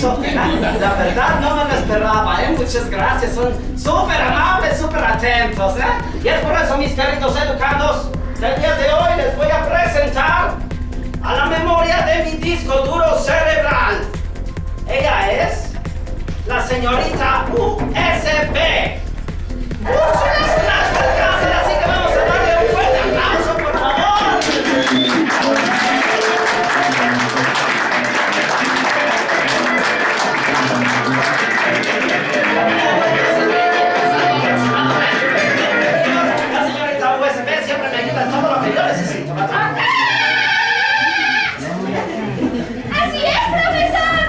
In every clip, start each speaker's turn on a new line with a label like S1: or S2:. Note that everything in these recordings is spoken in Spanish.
S1: La, verdad no me lo esperaba, ¿eh? Muchas gracias. Son súper amables, súper atentos, ¿eh? Y es por eso, mis queridos educandos, el día de hoy les voy a presentar a la memoria de mi disco duro cerebral. Ella es la señorita USB. Yo necesito, ¿verdad?
S2: ¡Así es, profesor!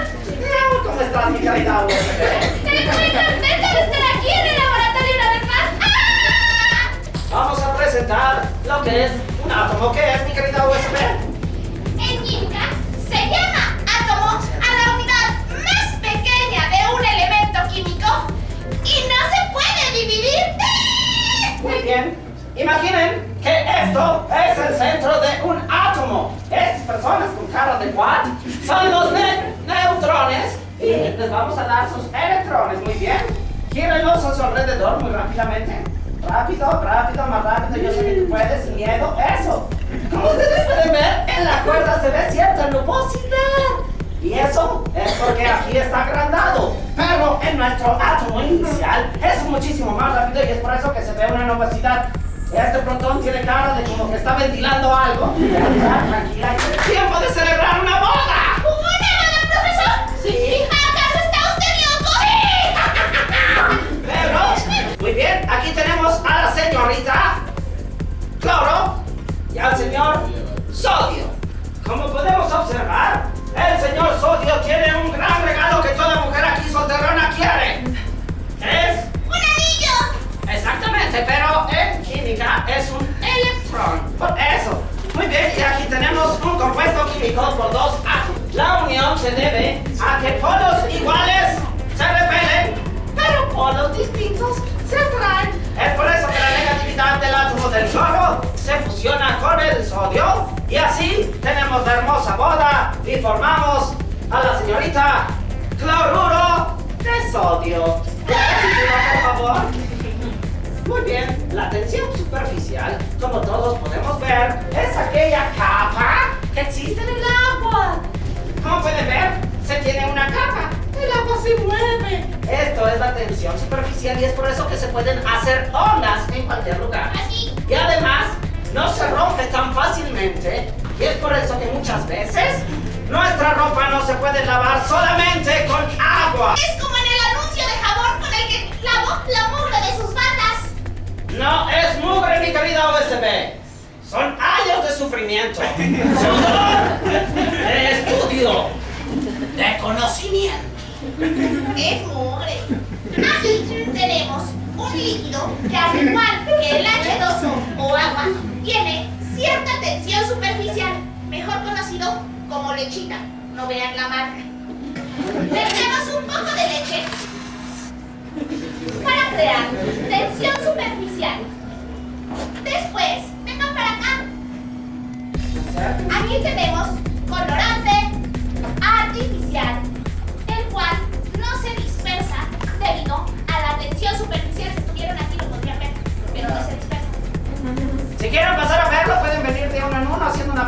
S1: ¿Cómo estás, mi USB?
S2: Estoy muy contenta de estar aquí en el laboratorio una vez más. ¡Ah!
S1: Vamos a presentar lo que es un átomo. ¿Qué es, personas con cara de what son los ne- neutrones y les vamos a dar sus electrones. Muy bien. Gírenlos a su alrededor muy rápidamente. Rápido, rápido, más rápido. Yo sé que tú puedes, sin miedo. Eso. Como ustedes pueden ver, en la cuerda se ve cierta nubosidad. Y eso es porque aquí está agrandado. Pero en nuestro átomo inicial es muchísimo más rápido y es por eso que se ve una nubosidad. Este protón tiene cara de como que está ventilando algo. Ya, tranquila, es tiempo de celebrar una boda.
S2: ¿Una boda, profesor?
S1: Sí.
S2: ¿Acaso está usted loco?
S1: Pero, muy bien, aquí tenemos a la señorita Cloro y al señor Sodio. Como podemos observar, el señor Sodio tiene un gran regalo que toda mujer aquí solterona quiere. Compuesto químico por dos átomos. La unión se debe a que polos iguales se repelen, pero polos distintos se atraen. Es por eso que la negatividad del átomo del cloro se fusiona con el sodio y así tenemos la hermosa boda y formamos a la señorita cloruro de sodio. Por favor. Muy bien, la tensión superficial, como todos podemos ver, se mueve. Esto es la tensión superficial y es por eso que se pueden hacer ondas en cualquier lugar.
S2: Así.
S1: Y además, no se rompe tan fácilmente y es por eso que muchas veces nuestra ropa no se puede lavar solamente con agua.
S2: Es como en el anuncio de jabón con el que lavó la mugre de sus batas.
S1: No es mugre, mi querida USB. Son años de sufrimiento, sudor, de estudio, de conocimiento.
S2: Es mugre. Aquí tenemos un líquido que al igual que el H2O o agua, tiene cierta tensión superficial, mejor conocido como lechita. No vean la marca. Vertemos un poco de leche para crear tensión superficial. Después, vengan para acá. Aquí tenemos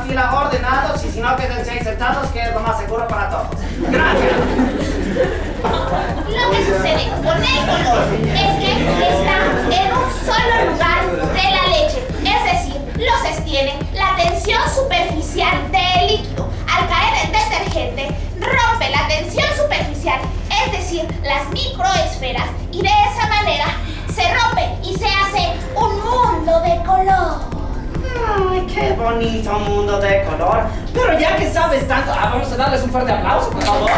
S1: fila ordenados y si no, quédense ahí sentados, que es lo más seguro para todos. Gracias.
S2: Lo que sucede con el color es que
S1: bonito mundo de color. Pero ya que sabes tanto, ah, vamos a darles un fuerte aplauso, por favor.